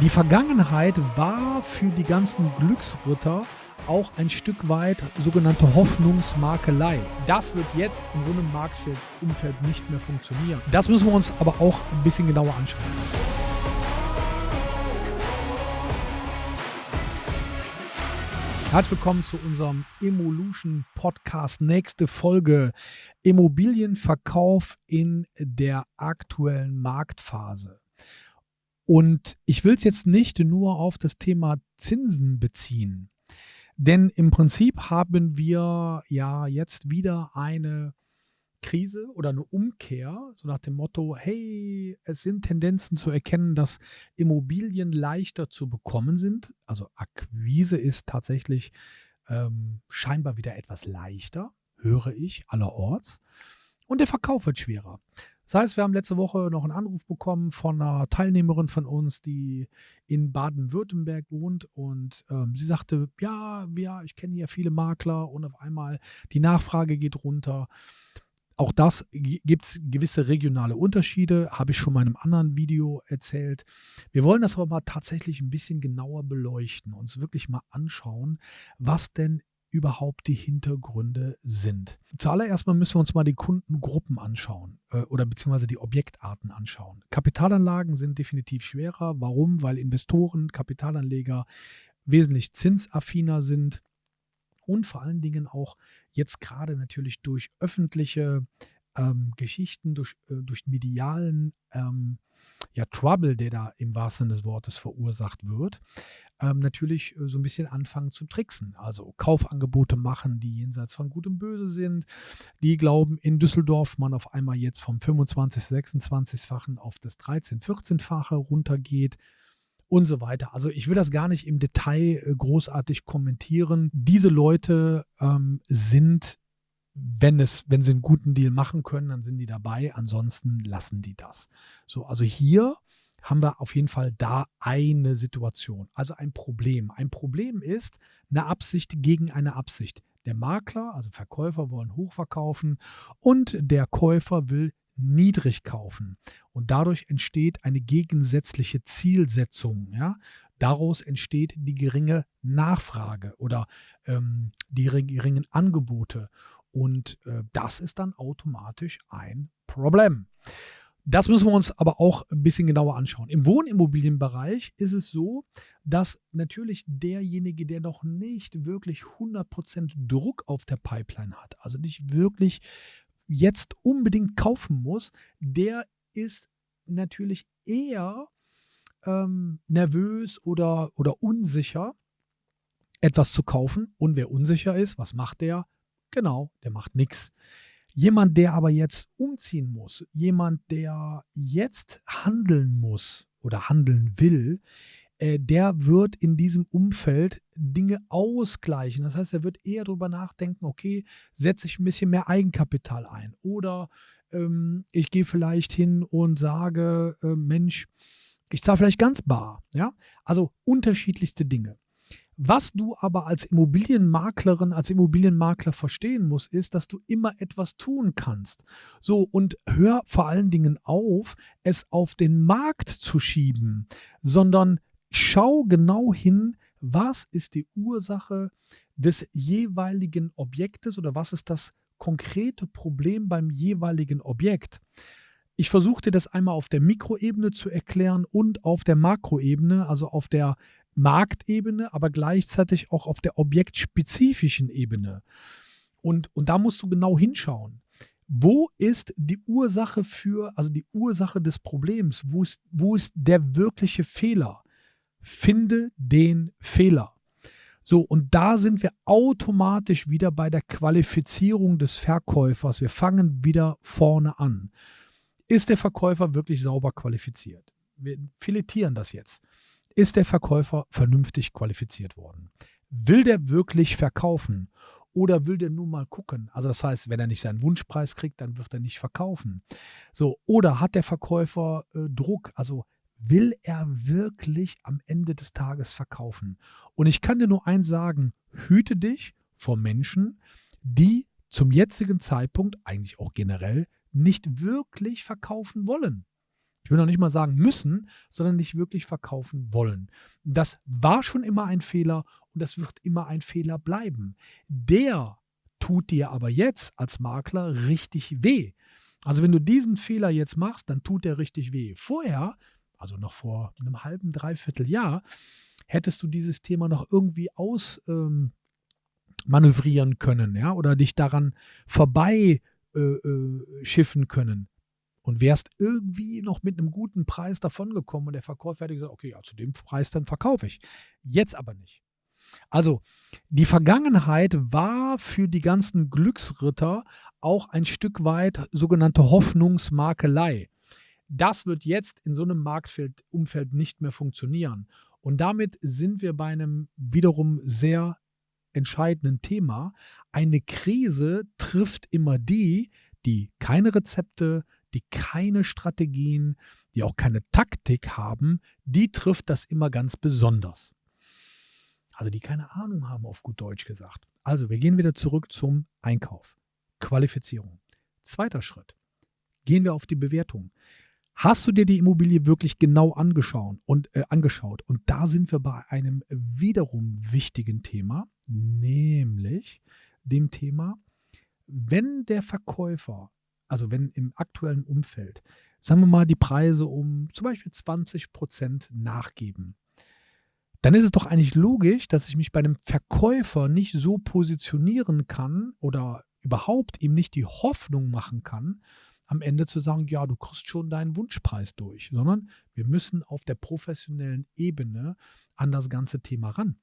Die Vergangenheit war für die ganzen Glücksritter auch ein Stück weit sogenannte Hoffnungsmakelei. Das wird jetzt in so einem Marktumfeld nicht mehr funktionieren. Das müssen wir uns aber auch ein bisschen genauer anschauen. Herzlich willkommen zu unserem Evolution Podcast. Nächste Folge Immobilienverkauf in der aktuellen Marktphase. Und ich will es jetzt nicht nur auf das Thema Zinsen beziehen. Denn im Prinzip haben wir ja jetzt wieder eine Krise oder eine Umkehr, so nach dem Motto, hey, es sind Tendenzen zu erkennen, dass Immobilien leichter zu bekommen sind. Also Akquise ist tatsächlich ähm, scheinbar wieder etwas leichter, höre ich allerorts. Und der Verkauf wird schwerer. Das heißt, wir haben letzte Woche noch einen Anruf bekommen von einer Teilnehmerin von uns, die in Baden-Württemberg wohnt und ähm, sie sagte, ja, ja, ich kenne hier viele Makler und auf einmal die Nachfrage geht runter. Auch das gibt es gewisse regionale Unterschiede, habe ich schon in einem anderen Video erzählt. Wir wollen das aber mal tatsächlich ein bisschen genauer beleuchten, uns wirklich mal anschauen, was denn überhaupt die Hintergründe sind. Zuallererst mal müssen wir uns mal die Kundengruppen anschauen äh, oder beziehungsweise die Objektarten anschauen. Kapitalanlagen sind definitiv schwerer. Warum? Weil Investoren, Kapitalanleger wesentlich zinsaffiner sind und vor allen Dingen auch jetzt gerade natürlich durch öffentliche ähm, Geschichten, durch, äh, durch medialen ähm, ja, Trouble, der da im wahrsten Sinne des Wortes verursacht wird, ähm, natürlich äh, so ein bisschen anfangen zu tricksen. Also Kaufangebote machen, die jenseits von Gut und Böse sind. Die glauben, in Düsseldorf man auf einmal jetzt vom 25, 26-fachen auf das 13, 14-fache runtergeht und so weiter. Also ich will das gar nicht im Detail äh, großartig kommentieren. Diese Leute ähm, sind, wenn es, wenn sie einen guten Deal machen können, dann sind die dabei. Ansonsten lassen die das. So, also hier haben wir auf jeden Fall da eine Situation, also ein Problem. Ein Problem ist eine Absicht gegen eine Absicht. Der Makler, also Verkäufer wollen hochverkaufen und der Käufer will niedrig kaufen. Und dadurch entsteht eine gegensätzliche Zielsetzung. Ja? Daraus entsteht die geringe Nachfrage oder ähm, die geringen Angebote. Und äh, das ist dann automatisch ein Problem. Das müssen wir uns aber auch ein bisschen genauer anschauen. Im Wohnimmobilienbereich ist es so, dass natürlich derjenige, der noch nicht wirklich 100% Druck auf der Pipeline hat, also nicht wirklich jetzt unbedingt kaufen muss, der ist natürlich eher ähm, nervös oder, oder unsicher, etwas zu kaufen. Und wer unsicher ist, was macht der? Genau, der macht nichts. Jemand, der aber jetzt umziehen muss, jemand, der jetzt handeln muss oder handeln will, äh, der wird in diesem Umfeld Dinge ausgleichen. Das heißt, er wird eher darüber nachdenken, okay, setze ich ein bisschen mehr Eigenkapital ein oder ähm, ich gehe vielleicht hin und sage, äh, Mensch, ich zahle vielleicht ganz bar. Ja? Also unterschiedlichste Dinge. Was du aber als Immobilienmaklerin, als Immobilienmakler verstehen musst, ist, dass du immer etwas tun kannst. So, und hör vor allen Dingen auf, es auf den Markt zu schieben, sondern schau genau hin, was ist die Ursache des jeweiligen Objektes oder was ist das konkrete Problem beim jeweiligen Objekt. Ich versuchte das einmal auf der Mikroebene zu erklären und auf der Makroebene, also auf der Marktebene, aber gleichzeitig auch auf der objektspezifischen Ebene. Und, und da musst du genau hinschauen. Wo ist die Ursache für, also die Ursache des Problems? Wo ist, wo ist der wirkliche Fehler? Finde den Fehler. So, und da sind wir automatisch wieder bei der Qualifizierung des Verkäufers. Wir fangen wieder vorne an. Ist der Verkäufer wirklich sauber qualifiziert? Wir filetieren das jetzt. Ist der Verkäufer vernünftig qualifiziert worden? Will der wirklich verkaufen? Oder will der nur mal gucken? Also das heißt, wenn er nicht seinen Wunschpreis kriegt, dann wird er nicht verkaufen. So, oder hat der Verkäufer äh, Druck? Also will er wirklich am Ende des Tages verkaufen? Und ich kann dir nur eins sagen, hüte dich vor Menschen, die zum jetzigen Zeitpunkt, eigentlich auch generell, nicht wirklich verkaufen wollen. Ich will noch nicht mal sagen müssen, sondern nicht wirklich verkaufen wollen. Das war schon immer ein Fehler und das wird immer ein Fehler bleiben. Der tut dir aber jetzt als Makler richtig weh. Also wenn du diesen Fehler jetzt machst, dann tut der richtig weh. Vorher, also noch vor einem halben, dreiviertel Jahr, hättest du dieses Thema noch irgendwie aus ähm, können, ja, oder dich daran vorbei äh, äh, können und wärst irgendwie noch mit einem guten Preis davongekommen und der Verkäufer hätte gesagt, okay, ja, zu dem Preis dann verkaufe ich. Jetzt aber nicht. Also die Vergangenheit war für die ganzen Glücksritter auch ein Stück weit sogenannte Hoffnungsmakelei. Das wird jetzt in so einem Marktumfeld nicht mehr funktionieren. Und damit sind wir bei einem wiederum sehr entscheidenden Thema. Eine Krise trifft immer die, die keine Rezepte, die keine Strategien, die auch keine Taktik haben, die trifft das immer ganz besonders. Also die keine Ahnung haben, auf gut Deutsch gesagt. Also wir gehen wieder zurück zum Einkauf. Qualifizierung. Zweiter Schritt. Gehen wir auf die Bewertung. Hast du dir die Immobilie wirklich genau angeschaut und, äh, angeschaut? Und da sind wir bei einem wiederum wichtigen Thema, nämlich dem Thema, wenn der Verkäufer, also wenn im aktuellen Umfeld, sagen wir mal, die Preise um zum Beispiel 20 Prozent nachgeben, dann ist es doch eigentlich logisch, dass ich mich bei einem Verkäufer nicht so positionieren kann oder überhaupt ihm nicht die Hoffnung machen kann, am Ende zu sagen, ja, du kriegst schon deinen Wunschpreis durch, sondern wir müssen auf der professionellen Ebene an das ganze Thema ran.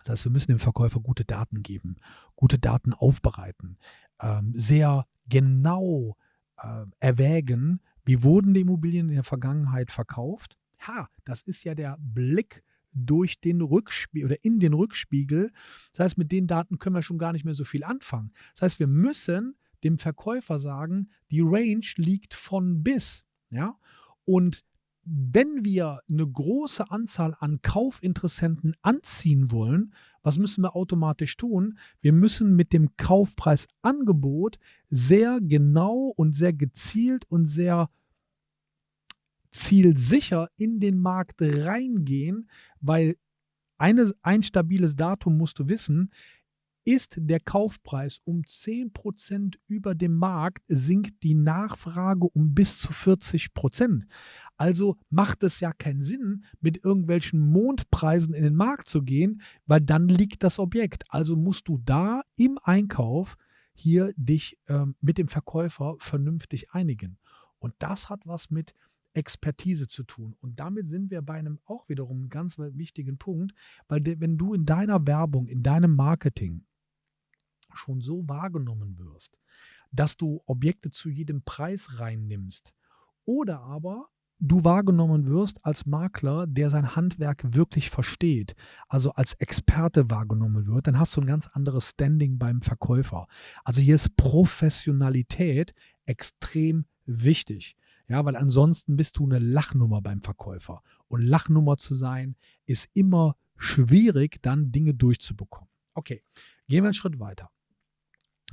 Das heißt, wir müssen dem Verkäufer gute Daten geben, gute Daten aufbereiten, ähm, sehr genau äh, erwägen, wie wurden die Immobilien in der Vergangenheit verkauft. Ha, das ist ja der Blick durch den Rückspiegel oder in den Rückspiegel. Das heißt, mit den Daten können wir schon gar nicht mehr so viel anfangen. Das heißt, wir müssen dem Verkäufer sagen, die Range liegt von bis. Ja? Und wenn wir eine große Anzahl an Kaufinteressenten anziehen wollen, was müssen wir automatisch tun? Wir müssen mit dem Kaufpreisangebot sehr genau und sehr gezielt und sehr zielsicher in den Markt reingehen, weil eine, ein stabiles Datum musst du wissen, ist der Kaufpreis um 10% über dem Markt, sinkt die Nachfrage um bis zu 40%. Also macht es ja keinen Sinn, mit irgendwelchen Mondpreisen in den Markt zu gehen, weil dann liegt das Objekt. Also musst du da im Einkauf hier dich äh, mit dem Verkäufer vernünftig einigen. Und das hat was mit Expertise zu tun. Und damit sind wir bei einem auch wiederum ganz wichtigen Punkt, weil wenn du in deiner Werbung, in deinem Marketing schon so wahrgenommen wirst, dass du Objekte zu jedem Preis reinnimmst oder aber du wahrgenommen wirst als Makler, der sein Handwerk wirklich versteht, also als Experte wahrgenommen wird, dann hast du ein ganz anderes Standing beim Verkäufer. Also hier ist Professionalität extrem wichtig. Ja, weil ansonsten bist du eine Lachnummer beim Verkäufer. Und Lachnummer zu sein, ist immer schwierig, dann Dinge durchzubekommen. Okay, gehen wir einen Schritt weiter.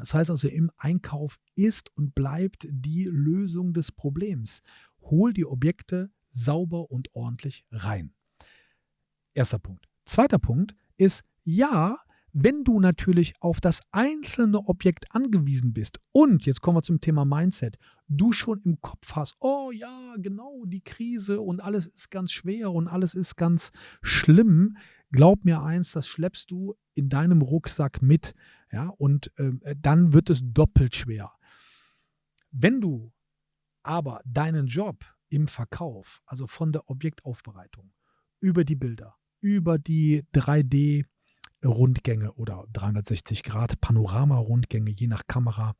Das heißt also, im Einkauf ist und bleibt die Lösung des Problems. Hol die Objekte sauber und ordentlich rein. Erster Punkt. Zweiter Punkt ist, ja, wenn du natürlich auf das einzelne Objekt angewiesen bist und, jetzt kommen wir zum Thema Mindset, du schon im Kopf hast, oh ja, genau, die Krise und alles ist ganz schwer und alles ist ganz schlimm, glaub mir eins, das schleppst du in deinem Rucksack mit, ja, und äh, dann wird es doppelt schwer. Wenn du aber deinen Job im Verkauf, also von der Objektaufbereitung, über die Bilder, über die 3D Rundgänge oder 360 Grad Panorama-Rundgänge, je nach Kamera,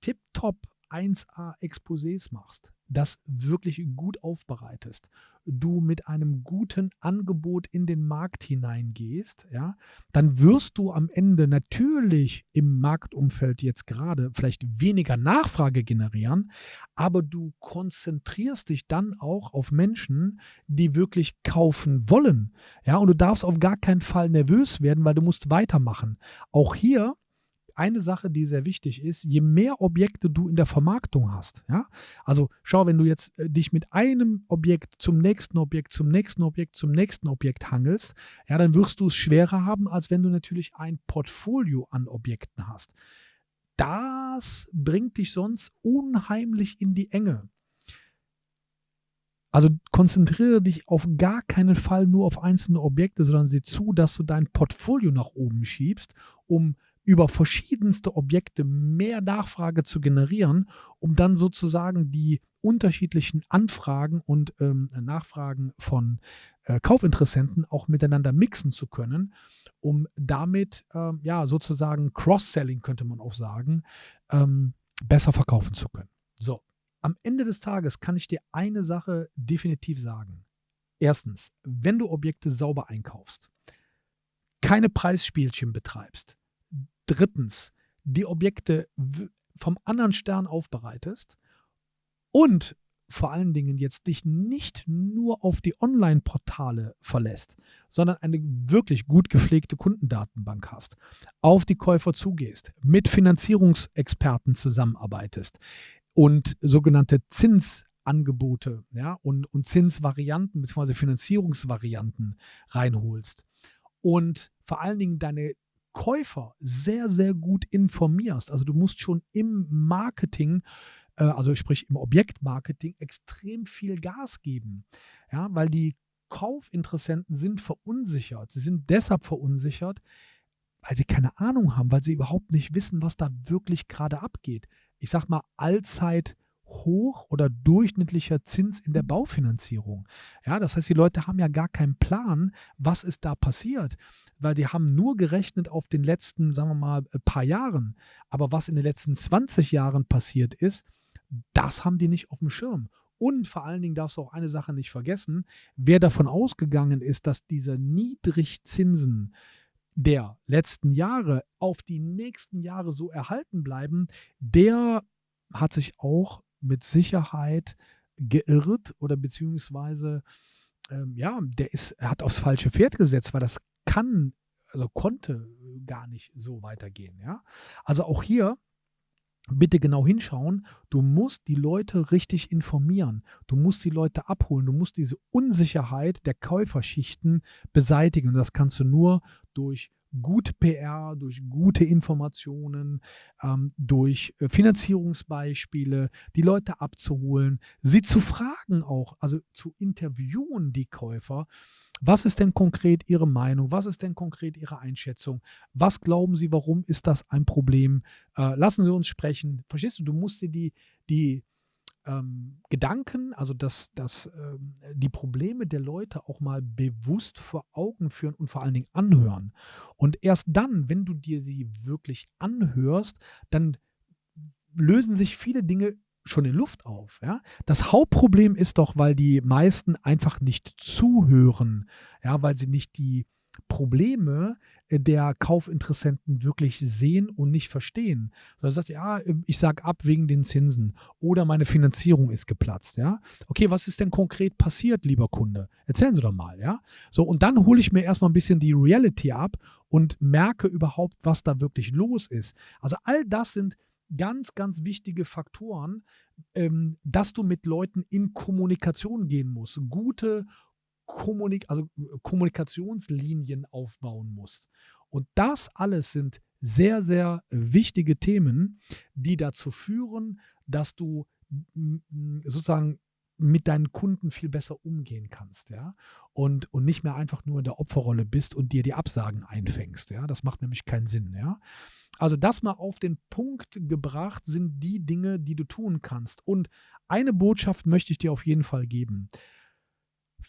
tipptopp 1A Exposés machst, das wirklich gut aufbereitest, du mit einem guten Angebot in den Markt hineingehst, ja, dann wirst du am Ende natürlich im Marktumfeld jetzt gerade vielleicht weniger Nachfrage generieren, aber du konzentrierst dich dann auch auf Menschen, die wirklich kaufen wollen. Ja, und du darfst auf gar keinen Fall nervös werden, weil du musst weitermachen. Auch hier eine Sache, die sehr wichtig ist, je mehr Objekte du in der Vermarktung hast, ja, also schau, wenn du jetzt äh, dich mit einem Objekt zum nächsten Objekt, zum nächsten Objekt, zum nächsten Objekt hangelst, ja, dann wirst du es schwerer haben, als wenn du natürlich ein Portfolio an Objekten hast. Das bringt dich sonst unheimlich in die Enge. Also konzentriere dich auf gar keinen Fall nur auf einzelne Objekte, sondern sieh zu, dass du dein Portfolio nach oben schiebst, um über verschiedenste Objekte mehr Nachfrage zu generieren, um dann sozusagen die unterschiedlichen Anfragen und ähm, Nachfragen von äh, Kaufinteressenten auch miteinander mixen zu können, um damit ähm, ja sozusagen Cross-Selling könnte man auch sagen, ähm, besser verkaufen zu können. So, am Ende des Tages kann ich dir eine Sache definitiv sagen. Erstens, wenn du Objekte sauber einkaufst, keine Preisspielchen betreibst. Drittens, die Objekte vom anderen Stern aufbereitest und vor allen Dingen jetzt dich nicht nur auf die Online-Portale verlässt, sondern eine wirklich gut gepflegte Kundendatenbank hast, auf die Käufer zugehst, mit Finanzierungsexperten zusammenarbeitest, und sogenannte Zinsangebote ja, und, und Zinsvarianten bzw. Finanzierungsvarianten reinholst und vor allen Dingen deine Käufer sehr, sehr gut informierst. Also du musst schon im Marketing, äh, also sprich im Objektmarketing, extrem viel Gas geben. Ja, weil die Kaufinteressenten sind verunsichert. Sie sind deshalb verunsichert, weil sie keine Ahnung haben, weil sie überhaupt nicht wissen, was da wirklich gerade abgeht ich sag mal, allzeit hoch oder durchschnittlicher Zins in der mhm. Baufinanzierung. Ja, das heißt, die Leute haben ja gar keinen Plan, was ist da passiert, weil die haben nur gerechnet auf den letzten, sagen wir mal, äh, paar Jahren. Aber was in den letzten 20 Jahren passiert ist, das haben die nicht auf dem Schirm. Und vor allen Dingen darfst du auch eine Sache nicht vergessen, wer davon ausgegangen ist, dass diese Niedrigzinsen der letzten Jahre auf die nächsten Jahre so erhalten bleiben, der hat sich auch mit Sicherheit geirrt oder beziehungsweise ähm, ja, der ist, hat aufs falsche Pferd gesetzt, weil das kann, also konnte gar nicht so weitergehen. Ja? Also auch hier bitte genau hinschauen. Du musst die Leute richtig informieren. Du musst die Leute abholen. Du musst diese Unsicherheit der Käuferschichten beseitigen. Und das kannst du nur durch gute PR, durch gute Informationen, ähm, durch äh, Finanzierungsbeispiele, die Leute abzuholen, sie zu fragen auch, also zu interviewen, die Käufer. Was ist denn konkret Ihre Meinung? Was ist denn konkret Ihre Einschätzung? Was glauben Sie, warum ist das ein Problem? Äh, lassen Sie uns sprechen. Verstehst du, du musst dir die, die, ähm, Gedanken, also dass, dass ähm, die Probleme der Leute auch mal bewusst vor Augen führen und vor allen Dingen anhören. Und erst dann, wenn du dir sie wirklich anhörst, dann lösen sich viele Dinge schon in Luft auf. Ja? Das Hauptproblem ist doch, weil die meisten einfach nicht zuhören, ja, weil sie nicht die Probleme äh, der Kaufinteressenten wirklich sehen und nicht verstehen. Sondern sagt, ja, ähm, ich sage ab wegen den Zinsen oder meine Finanzierung ist geplatzt, ja. Okay, was ist denn konkret passiert, lieber Kunde? Erzählen Sie doch mal, ja. So, und dann hole ich mir erstmal ein bisschen die Reality ab und merke überhaupt, was da wirklich los ist. Also all das sind ganz, ganz wichtige Faktoren, ähm, dass du mit Leuten in Kommunikation gehen musst. Gute Kommunik also äh, Kommunikationslinien aufbauen musst. Und das alles sind sehr, sehr wichtige Themen, die dazu führen, dass du sozusagen mit deinen Kunden viel besser umgehen kannst, ja, und, und nicht mehr einfach nur in der Opferrolle bist und dir die Absagen einfängst, ja, das macht nämlich keinen Sinn, ja. Also das mal auf den Punkt gebracht sind die Dinge, die du tun kannst. Und eine Botschaft möchte ich dir auf jeden Fall geben.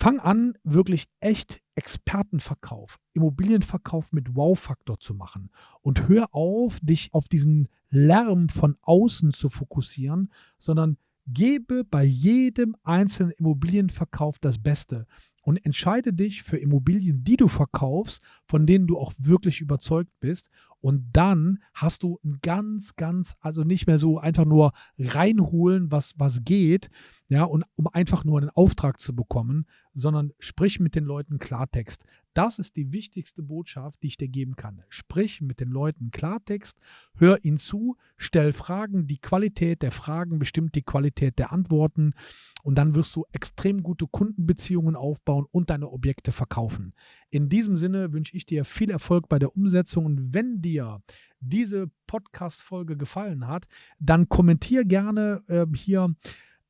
Fang an, wirklich echt Expertenverkauf, Immobilienverkauf mit Wow-Faktor zu machen und hör auf, dich auf diesen Lärm von außen zu fokussieren, sondern gebe bei jedem einzelnen Immobilienverkauf das Beste und entscheide dich für Immobilien, die du verkaufst, von denen du auch wirklich überzeugt bist. Und dann hast du ein ganz, ganz, also nicht mehr so einfach nur reinholen, was, was geht, ja, und um einfach nur einen Auftrag zu bekommen, sondern sprich mit den Leuten Klartext. Das ist die wichtigste Botschaft, die ich dir geben kann. Sprich mit den Leuten Klartext, hör ihnen zu, stell Fragen. Die Qualität der Fragen bestimmt die Qualität der Antworten und dann wirst du extrem gute Kundenbeziehungen aufbauen und deine Objekte verkaufen. In diesem Sinne wünsche ich dir viel Erfolg bei der Umsetzung und wenn dir diese Podcast-Folge gefallen hat, dann kommentier gerne äh, hier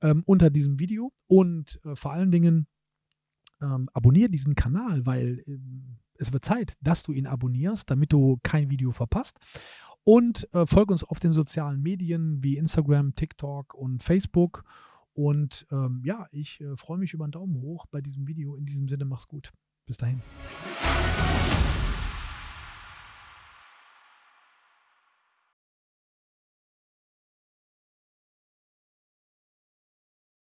ähm, unter diesem Video und äh, vor allen Dingen ähm, abonniere diesen Kanal, weil äh, es wird Zeit, dass du ihn abonnierst, damit du kein Video verpasst. Und äh, folge uns auf den sozialen Medien wie Instagram, TikTok und Facebook. Und ähm, ja, ich äh, freue mich über einen Daumen hoch bei diesem Video. In diesem Sinne, mach's gut. Bis dahin.